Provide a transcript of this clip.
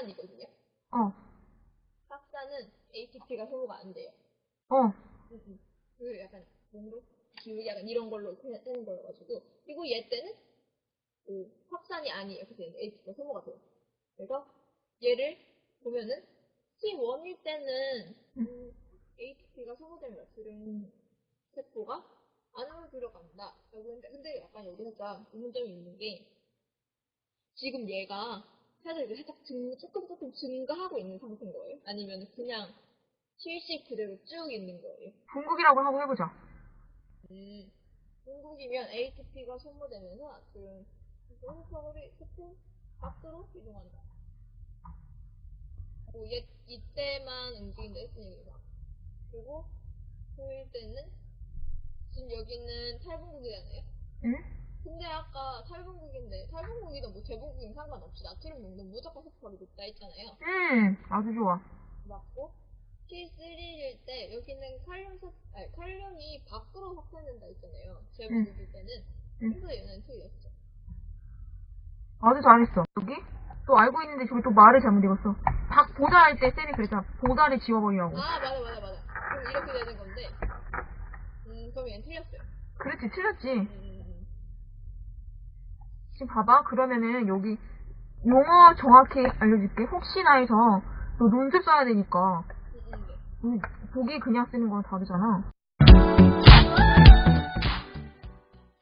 확산이거든요. 어. 확산은 ATP가 소모가 안 돼요. 어. 음, 음. 그 약간 몸으로 기울기 약간 이런 걸로 되는 거여가지고 그리고 얘 때는 그 확산이 아니에요. 그래서 ATP가 소모가 돼요. 그래서 얘를 보면은 C1일 때는 음, 음. ATP가 소모되면 들은 세포가 안으로 들어간다. 라고 했는데 근데 약간 여기서 좀 의문점이 있는 게 지금 얘가 살짝 이제 살짝 증, 조금 조금 증가하고 있는 상태인 거예요? 아니면 그냥 실식 그대로 쭉 있는 거예요? 중국이라고 하고 해보자. 음, 중국이면 ATP가 소모되면서 지금 세포를 세포 밖으로 이동한다. 뭐 얘, 이때만 움직인다 했으니까. 그리고 토일 때는 지금 여기는 탈분국이잖아요. 응? 근데 아까 탈분국인데 탈분국이든 뭐 재분국이든 상관없이 나트륨 농도는 무조건 세포가 높다 했잖아요. 음, 아주 좋아. 맞고 T3일 때 여기는 칼륨 섭, 아니, 칼륨이 밖으로 섭취된다 했잖아요. 재분국일 때는. 응. 그래서 얘는 틀렸죠. 아주 잘했어. 여기? 또 알고 있는데 저기 또 말을 잘못 읽었어. 박 보자 할때 쌤이 그랬잖아. 보자를 지워버리라고. 아 맞아 맞아 맞아. 그럼 이렇게 되는 건데. 음 그럼 얘는 틀렸어요. 그렇지, 틀렸지. 음, 음, 음. 지금 봐봐. 그러면은 여기 용어 정확히 알려줄게. 혹시나 해서 너 논술 써야 되니까. 음, 음, 네. 음, 보기 그냥 쓰는 거랑 다르잖아.